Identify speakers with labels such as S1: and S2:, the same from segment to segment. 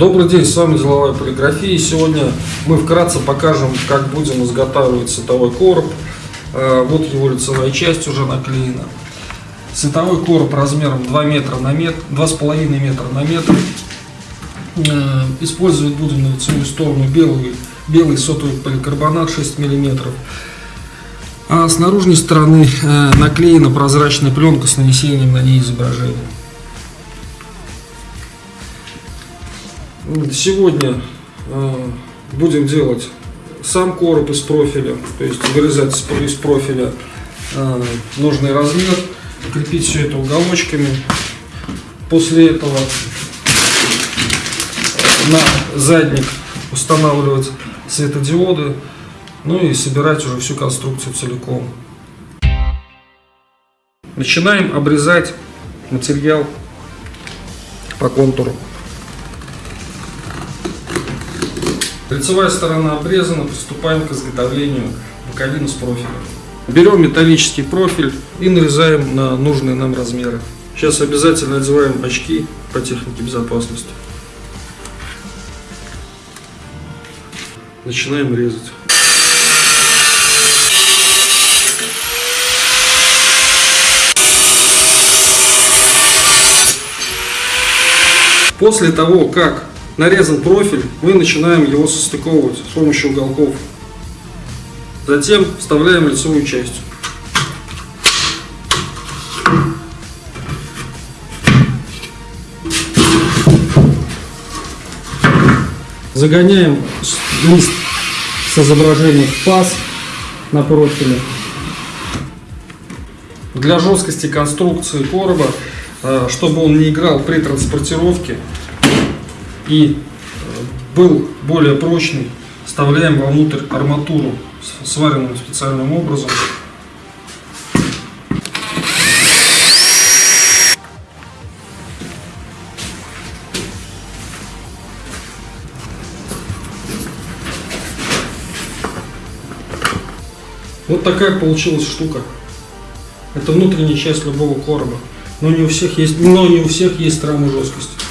S1: Добрый день, с вами Деловая полиграфия. Сегодня мы вкратце покажем, как будем изготавливать световой короб. Э, Вот его лицевая часть уже наклеена. Световой короб размером 2 метра на метр, 2,5 метра на метр. Использовать будем на лицевую сторону белый, белый сотовый поликарбонат 6 миллиметров. А с наружной стороны э, наклеена прозрачная пленка с нанесением на ней изображения. Сегодня э, будем делать сам короб из профиля, то есть вырезать из профиля э, нужный размер, крепить все это уголочками. После этого на задник устанавливать светодиоды, ну и собирать уже всю конструкцию целиком. Начинаем обрезать материал по контуру. Лицевая сторона обрезана, приступаем к изготовлению боковины с профилем. Берем металлический профиль и нарезаем на нужные нам размеры. Сейчас обязательно одеваем очки по технике безопасности. Начинаем резать. После того, как нарезан профиль, мы начинаем его состыковывать с помощью уголков. Затем вставляем лицевую часть. Загоняем лист с изображением в паз на профиле. Для жесткости конструкции короба, э, чтобы он не играл при транспортировке, и э, был более прочный, вставляем вовнутрь арматуру, сваренную специальным образом. Вот такая получилась штука. Это внутренняя часть любого короба. Но не у всех есть, но не у всех есть рамы жесткости.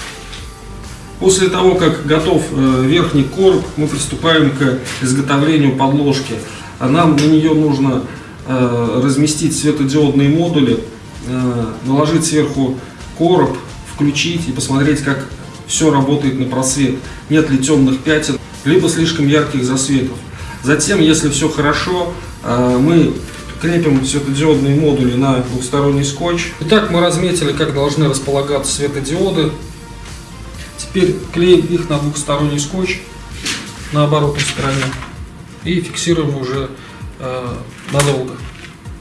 S1: После того, как готов э, верхний короб, мы приступаем к изготовлению подложки. А нам на нее нужно э, разместить светодиодные модули, э, наложить сверху короб, включить и посмотреть, как все работает на просвет. Нет ли темных пятен, либо слишком ярких засветов. Затем, если все хорошо, мы крепим светодиодные модули на двухсторонний скотч. Итак, мы разметили, как должны располагаться светодиоды. Теперь клеим их на двухсторонний скотч на оборотной стороне и фиксируем уже э, надолго.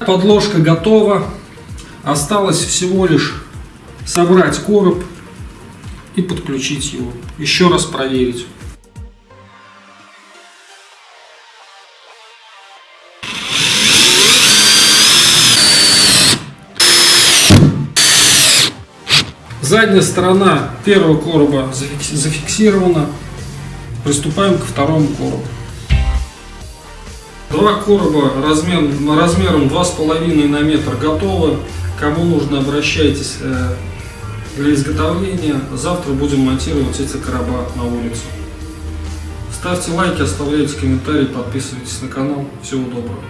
S1: Подложка готова. Осталось всего лишь собрать короб и подключить его. Еще раз проверить. Задняя сторона первого короба зафиксирована. Приступаем ко второму коробу. Два короба размер, размером 2,5 на метр готовы. Кому нужно, обращайтесь э, для изготовления. Завтра будем монтировать эти короба на улицу. Ставьте лайки, оставляйте комментарии, подписывайтесь на канал. Всего доброго.